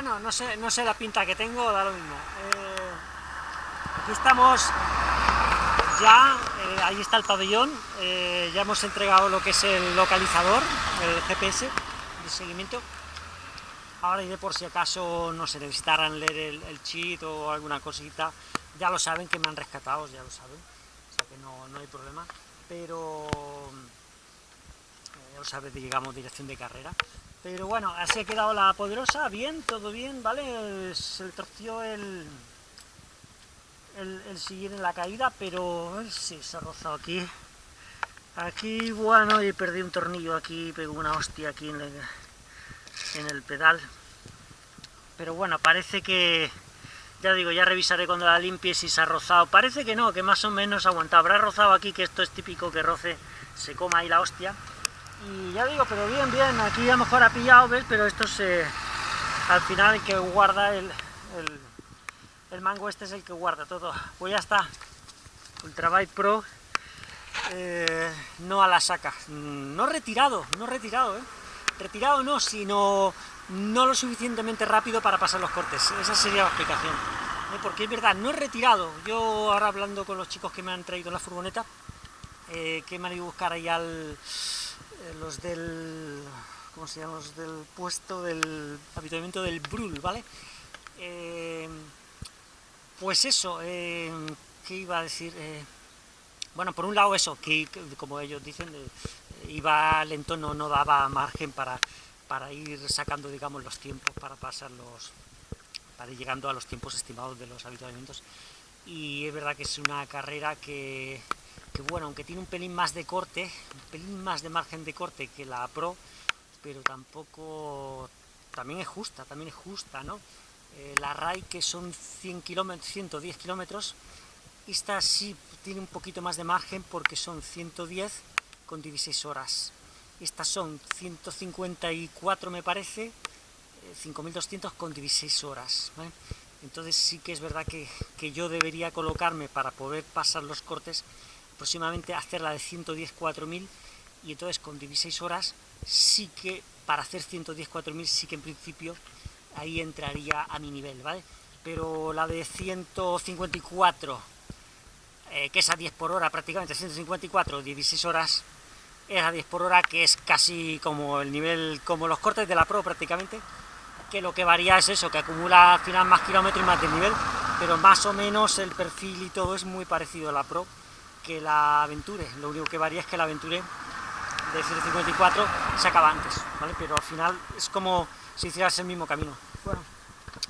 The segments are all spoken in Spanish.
Bueno, no sé, no sé la pinta que tengo, da lo mismo. Eh, aquí estamos ya, eh, ahí está el pabellón, eh, ya hemos entregado lo que es el localizador, el GPS de seguimiento. Ahora iré por si acaso, no sé, necesitaran leer el, el cheat o alguna cosita, ya lo saben que me han rescatado, ya lo saben, o sea que no, no hay problema, pero ya lo saben, llegamos dirección de carrera. Pero bueno, así ha quedado la poderosa, bien, todo bien, ¿vale? Se le torció el, el, el en la caída, pero sí, se ha rozado aquí. Aquí, bueno, y perdí un tornillo aquí, pegó una hostia aquí en el, en el pedal. Pero bueno, parece que, ya digo, ya revisaré cuando la limpie si se ha rozado. Parece que no, que más o menos ha aguantado. Habrá rozado aquí, que esto es típico que roce, se coma ahí la hostia. Y ya digo, pero bien, bien, aquí a lo mejor ha pillado, ¿ves? Pero esto se... Al final el que guarda el, el, mango este es el que guarda todo. Pues ya está. Ultrabike Pro eh, no a la saca. No retirado, no retirado, ¿eh? Retirado no, sino no lo suficientemente rápido para pasar los cortes. Esa sería la explicación. ¿eh? Porque es verdad, no he retirado. Yo ahora hablando con los chicos que me han traído la furgoneta, eh, que me han ido a buscar ahí al los del... ¿cómo se llama? Los del puesto del habituamiento del Brul, ¿vale? Eh, pues eso, eh, ¿qué iba a decir? Eh, bueno, por un lado eso, que, como ellos dicen, eh, iba lento, no, no daba margen para, para ir sacando, digamos, los tiempos, para pasar los... para ir llegando a los tiempos estimados de los habituamientos. Y es verdad que es una carrera que, que bueno, aunque tiene un pelín más de corte, un pelín más de margen de corte que la Pro, pero tampoco, también es justa, también es justa, ¿no? Eh, la RAI que son 100 kilómetros, 110 kilómetros, esta sí tiene un poquito más de margen porque son 110 con 16 horas. Estas son 154 me parece, eh, 5200 con 16 horas. Entonces sí que es verdad que, que yo debería colocarme para poder pasar los cortes aproximadamente hacer la de 110 4000 y entonces con 16 horas sí que para hacer 110 4000 sí que en principio ahí entraría a mi nivel, ¿vale? Pero la de 154, eh, que es a 10 por hora prácticamente, 154, 16 horas, es a 10 por hora, que es casi como el nivel, como los cortes de la Pro prácticamente, que lo que varía es eso, que acumula al final más kilómetros y más de nivel, pero más o menos el perfil y todo es muy parecido a la Pro, que la Aventure, lo único que varía es que la Aventure de 154 se acaba antes. Pero al final es como si hicieras el mismo camino,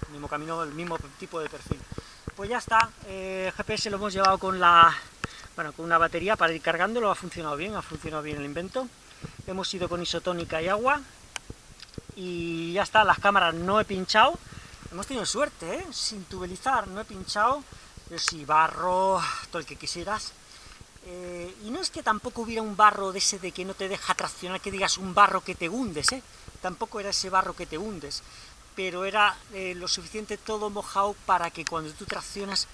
el mismo camino, el mismo tipo de perfil. Pues ya está, eh, GPS lo hemos llevado con la, bueno, con una batería para ir cargándolo, ha funcionado bien, ha funcionado bien el invento. Hemos ido con isotónica y agua, y ya está, las cámaras no he pinchado, hemos tenido suerte, ¿eh? sin tubelizar, no he pinchado, pero sí, barro, todo el que quisieras, eh, y no es que tampoco hubiera un barro de ese de que no te deja traccionar, que digas un barro que te hundes, ¿eh? tampoco era ese barro que te hundes, pero era eh, lo suficiente todo mojado para que cuando tú traccionas,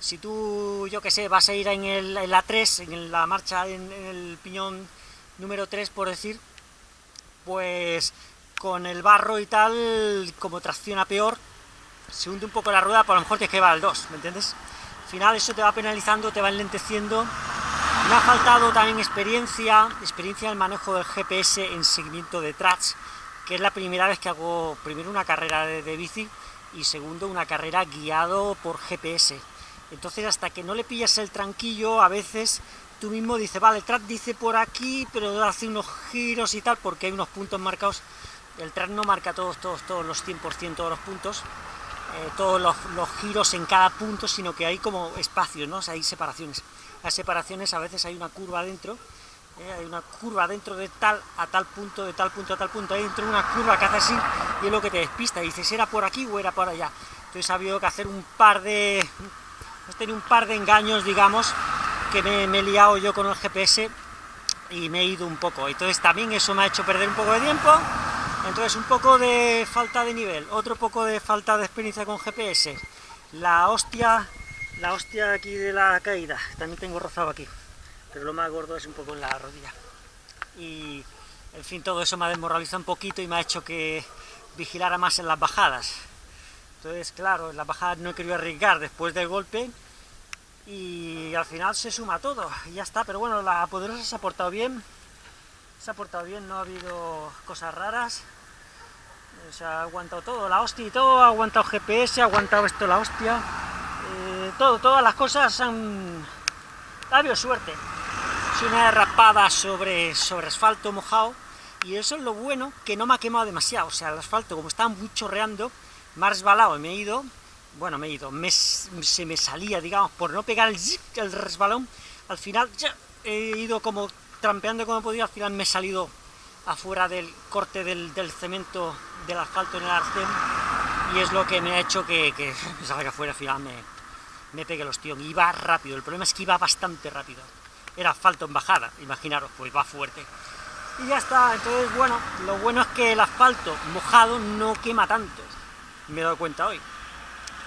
si tú, yo que sé, vas a ir en, el, en la 3, en la marcha, en, el piñón número 3, por decir, pues con el barro y tal, como tracciona peor, se hunde un poco la rueda, por lo mejor te que va al 2, ¿me entiendes? Al final eso te va penalizando, te va enlenteciendo, me ha faltado también experiencia, experiencia en el manejo del GPS en seguimiento de tracks, que es la primera vez que hago, primero una carrera de, bici y segundo una carrera guiado por GPS. Entonces hasta que no le pillas el tranquillo, a veces tú mismo dices, vale, el track dice por aquí, pero hace unos giros y tal, porque hay unos puntos marcados. El track no marca todos, todos, todos los 100% de los puntos, eh, todos los, giros en cada punto, sino que hay como espacios, ¿no? Hay separaciones las separaciones a veces hay una curva dentro, eh, hay una curva dentro de tal a tal punto, de tal punto a tal punto, hay dentro una curva que hace así y es lo que te despista, y dices, ¿era por aquí o era por allá? Entonces ha habido que hacer un par de... he tenido un par de engaños, digamos, que me, me he liado yo con el GPS y me he ido un poco, entonces también eso me ha hecho perder un poco de tiempo, entonces un poco de falta de nivel, otro poco de falta de experiencia con GPS, la hostia la hostia aquí de la caída, también tengo rozado aquí, pero lo más gordo es un poco en la rodilla. Y, en fin, todo eso me ha desmoralizado un poquito y me ha hecho que vigilara más en las bajadas. Entonces, claro, en la bajada no he querido arriesgar después del golpe y al final se suma todo y ya está. Pero bueno, la poderosa se ha portado bien, se ha portado bien, no ha habido cosas raras. Se ha aguantado todo, la hostia y todo, ha aguantado GPS, ha aguantado esto la hostia. Eh, todo, todas las cosas han... Ha habido suerte. Es una derrapada sobre, sobre asfalto mojado y eso es lo bueno, que no me ha quemado demasiado. O sea, el asfalto, como estaba muy chorreando, me ha resbalado y me he ido, bueno, me he ido, se me salía, digamos, por no pegar el, el resbalón, al final ya he ido como trampeando como podía, al final me he salido afuera del corte del, cemento del asfalto en el arcén, y es lo que me ha hecho que, que me salga afuera, al final me, me pegue los tíos. Iba rápido, el problema es que iba bastante rápido. Era asfalto en bajada, imaginaros, pues va fuerte. Y ya está, entonces, bueno, lo bueno es que el asfalto mojado no quema tanto me he dado cuenta hoy.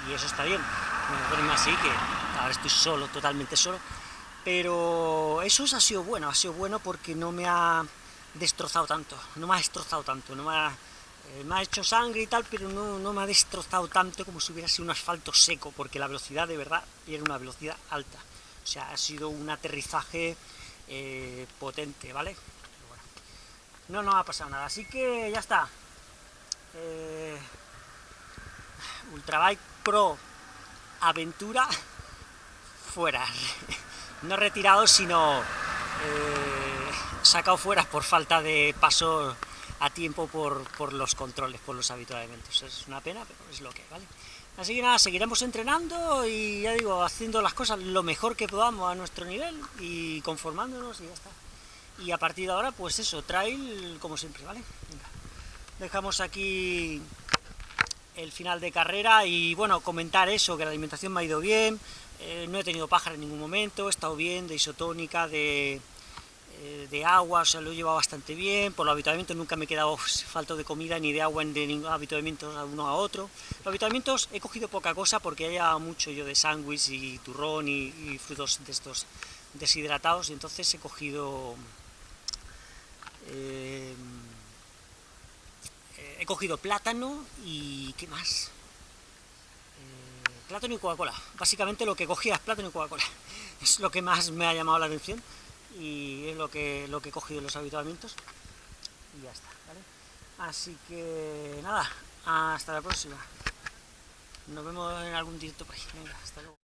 Y eso está bien, me así, que ahora estoy solo, totalmente solo. Pero eso ha sido bueno, ha sido bueno porque no me ha destrozado tanto, no me ha destrozado tanto, no me ha, eh, me ha hecho sangre y tal, pero no, no, me ha destrozado tanto como si hubiera sido un asfalto seco, porque la velocidad de verdad era una velocidad alta. O sea, ha sido un aterrizaje eh, potente, ¿vale? no, no ha pasado nada, así que ya está. Eh, Ultrabike Pro Aventura fuera. No retirado, sino sacado fuera por falta de paso a tiempo por, los controles, por los habitualmente. Es una pena, pero es lo que vale. Así que nada, seguiremos entrenando y ya digo, haciendo las cosas lo mejor que podamos a nuestro nivel y conformándonos y ya está. Y a partir de ahora, pues eso, trail como siempre, ¿vale? Dejamos aquí el final de carrera y bueno, comentar eso, que la alimentación me ha ido bien, eh, no he tenido pájaro en ningún momento, he estado bien de isotónica, de, de agua, o sea, lo he llevado bastante bien, por los habituamientos nunca me he quedado falto de comida ni de agua en de ningún habituamiento a uno a otro. Los habituamientos he cogido poca cosa porque haya mucho yo de sándwich y turrón y, frutos de estos deshidratados, y entonces he cogido... Eh, he cogido plátano y... ¿qué más? Eh, plátano y Coca-Cola. Básicamente lo que cogía es plátano y Coca-Cola. Es lo que más me ha llamado la atención y es lo que, lo que he cogido en los habituamientos. Y ya está, ¿vale? Así que nada, hasta la próxima. Nos vemos en algún directo por ahí. Venga, hasta luego.